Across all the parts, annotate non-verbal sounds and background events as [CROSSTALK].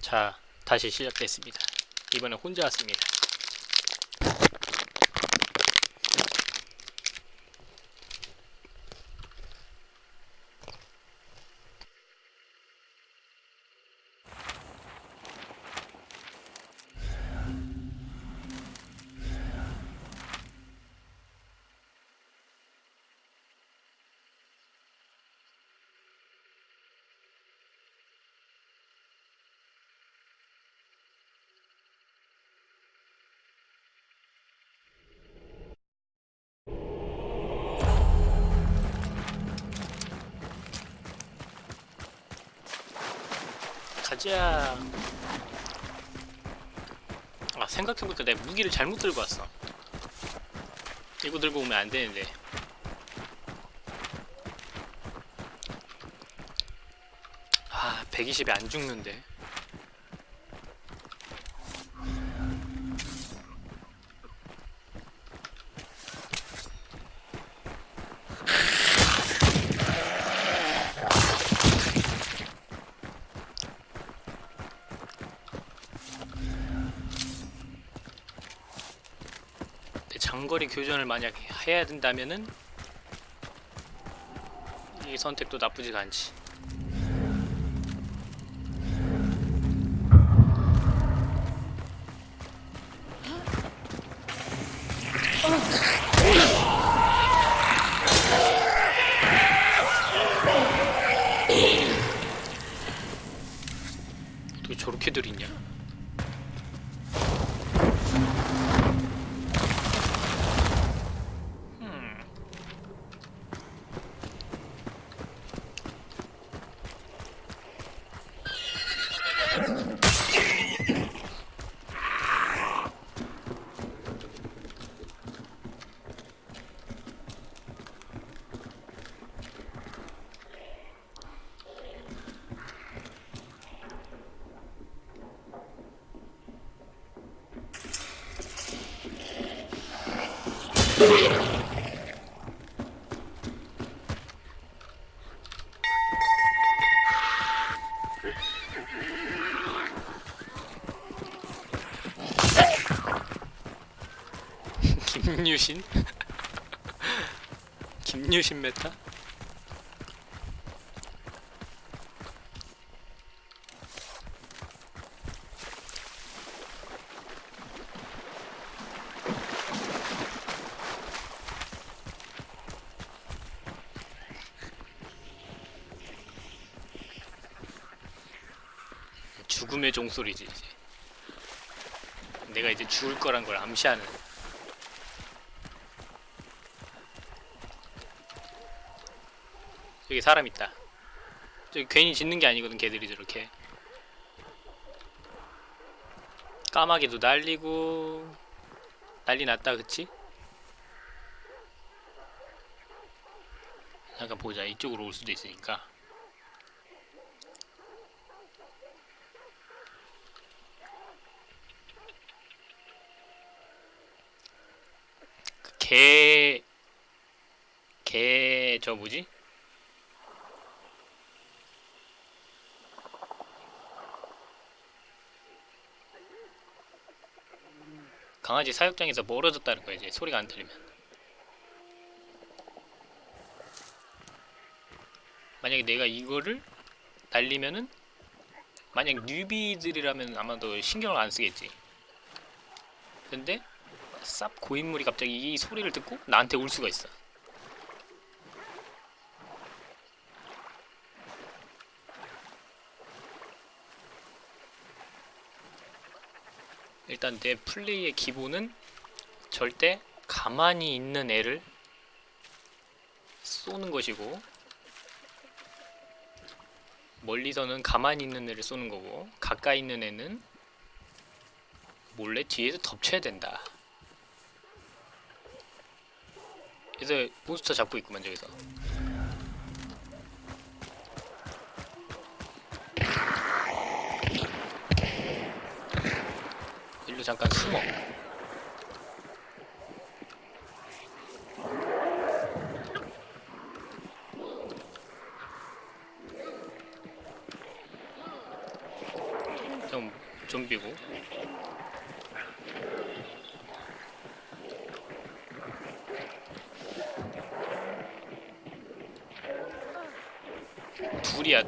자, 다시 시작됐습니다. 이번엔 혼자 왔습니다. 가자. 아, 생각해보니까 내가 무기를 잘못 들고 왔어. 이거 들고 오면 안 되는데. 아, 120에 안 죽는데. 장거리 교전을 만약 해야 된다면은 이 선택도 나쁘지가 않지. 어떻게 저렇게들 있냐? 김유신? [LAUGHS] 김유신 메타? 죽음의 종소리지 이제 내가 이제 죽을 거란 걸 암시하는 여기 사람 있다. 저기 괜히 짓는 게 아니거든, 걔들이 저렇게. 까마귀도 날리고 난리 났다, 그치? 잠깐 보자. 이쪽으로 올 수도 있으니까. 개, 개, 저 뭐지? 강아지 사육장에서 멀어졌다는 거야 이제. 소리가 안 들리면. 만약에 내가 이거를 날리면은 만약 뉴비들이라면 아마도 신경을 안 쓰겠지. 근데 쌉 고인물이 갑자기 이 소리를 듣고 나한테 올 수가 있어. 일단 내 플레이의 기본은 절대 가만히 있는 애를 쏘는 것이고 멀리서는 가만히 있는 애를 쏘는 거고 가까이 있는 애는 몰래 뒤에서 덮쳐야 된다 그래서 몬스터 잡고 있구만 저기서. 일로 잠깐 숨어 자, 좀비고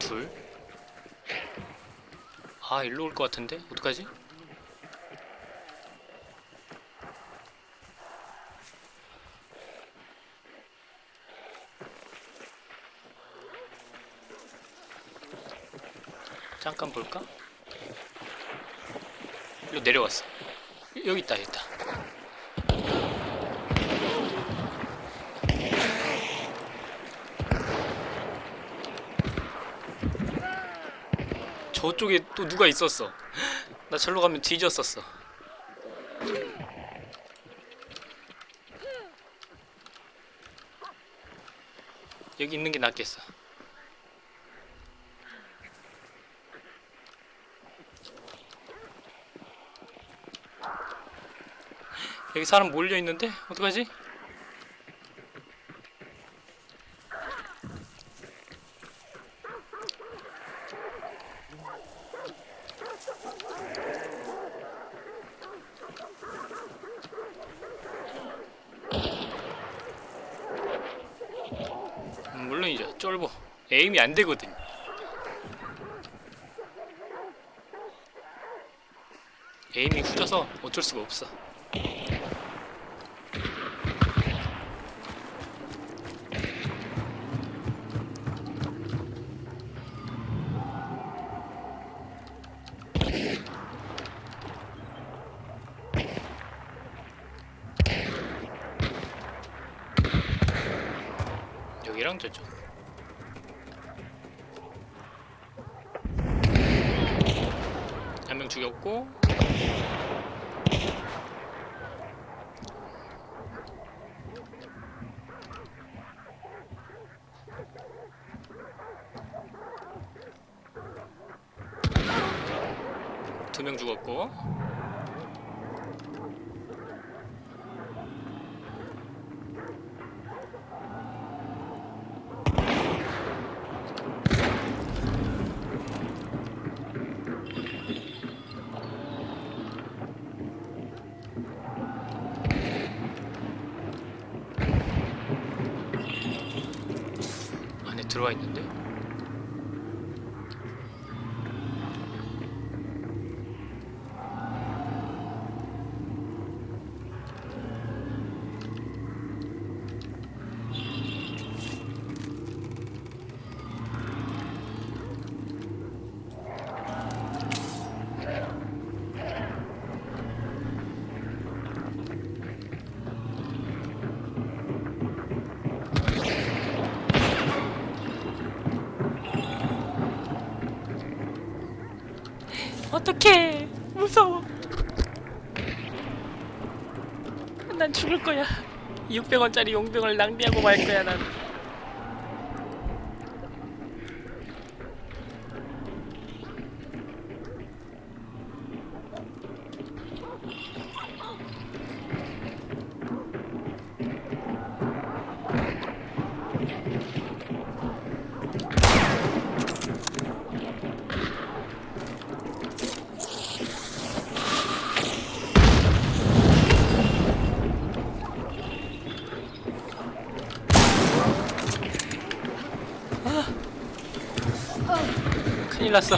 둘. 아 일로 올 것 같은데 어떡하지? 잠깐 볼까? 일로 내려왔어. 여기 있다, 여기 있다. 저쪽에 또 누가 있었어. 나 절로 가면 뒤졌었어. 여기 있는 게 낫겠어. 여기 사람 몰려 있는데 어떡하지? 음, 물론이죠. 쫄보. 에임이 안 되거든. 에임이 후져서 어쩔 수가 없어. 여기랑 저쪽. 한 명 죽였고 두 명 죽었고 안에 들어와 있는데 어떡해. 무서워. 난 죽을 거야. 600원짜리 용병을 낭비하고 말 거야 난 큰일 났어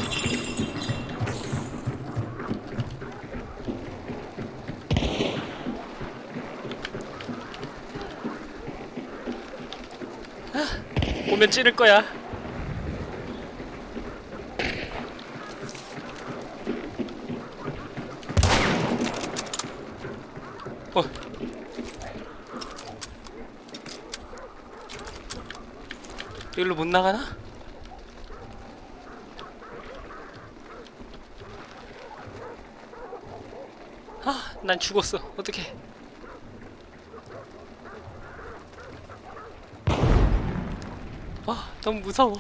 아, 오면 찌를 거야 어. 여기로 못 나가나? 아, 난 죽었어. 어떡해. 아, 너무 무서워.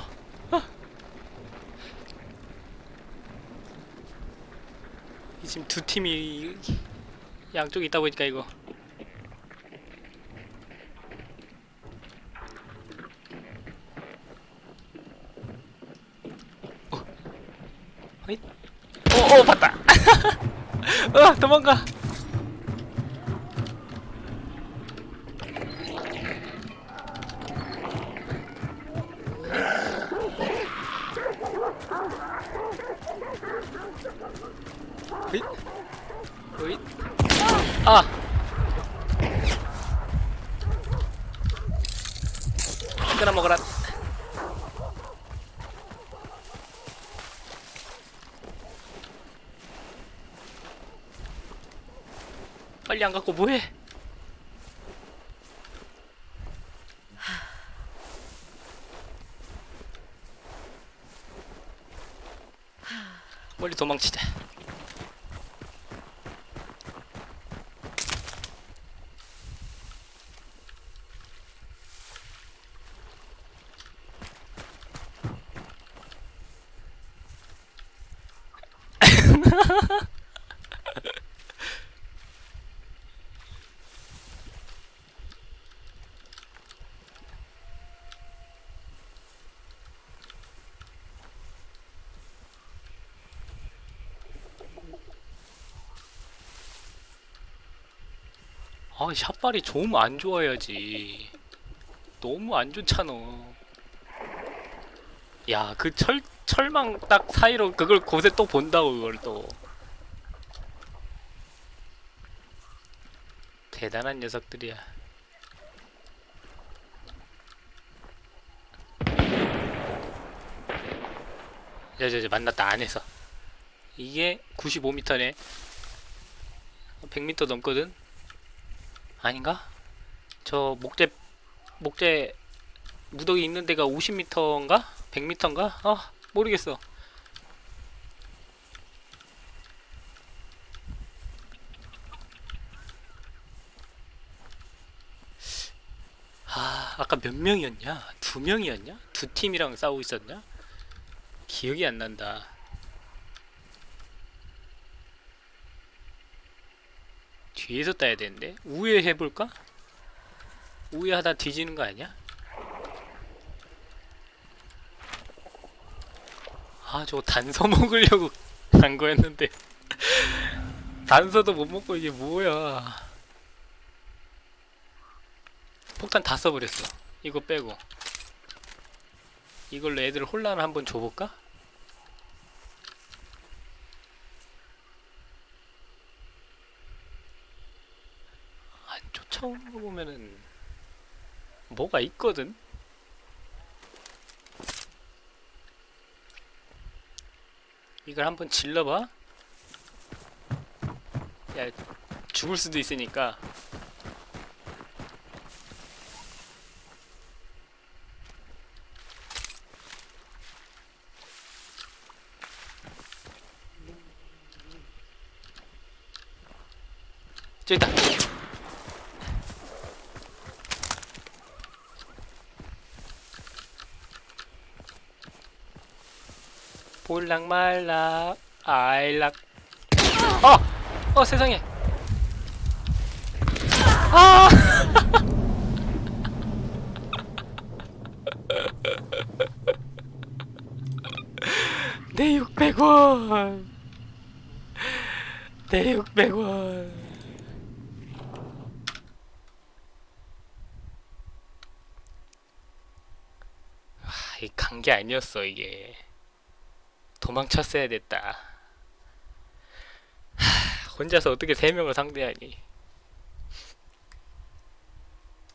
아. 이 지금 두 팀이 양쪽에 있다 보니까 이거. 어? 어, 어, 봤다. [LAUGHS] 어 도망가 끊어 먹어라. 빨리 안 갖고 뭐해? 멀리 도망치자 아 샷발이 좀안 좋아야지. 너무 안 좋잖아. 야 그 철 철망 딱 사이로 그걸 곳에 또 본다고 그걸 또. 대단한 녀석들이야. 야저저 만났다 안에서. 이게 95m네. 100m 넘거든 아닌가? 저 목재 목재 무더기 있는 데가 50m인가? 100m인가? 아 모르겠어 아 아까 몇 명이었냐? 두 명이었냐? 두 팀이랑 싸우고 있었냐? 기억이 안 난다 뒤에서 따야 되는데 우회 해볼까? 우회하다 뒤지는 거 아니야? 아 저거 단서 [LAUGHS] 먹으려고 간 거였는데 [LAUGHS] 단서도 못 먹고 이게 뭐야 폭탄 다 써버렸어 이거 빼고 이걸로 애들 혼란을 한번 줘볼까? 거 보면은 뭐가 있거든? 이걸 한번 질러봐. 야 죽을 수도 있으니까. 저기 있다 볼락 말락 아일락. 어! 어 세상에. 아! [LAUGHS] 내 600원. 내 600원. 아, 이간 게 아니었어 이게 도망쳤어야 됐다. 하, 혼자서 어떻게 세 명을 상대하니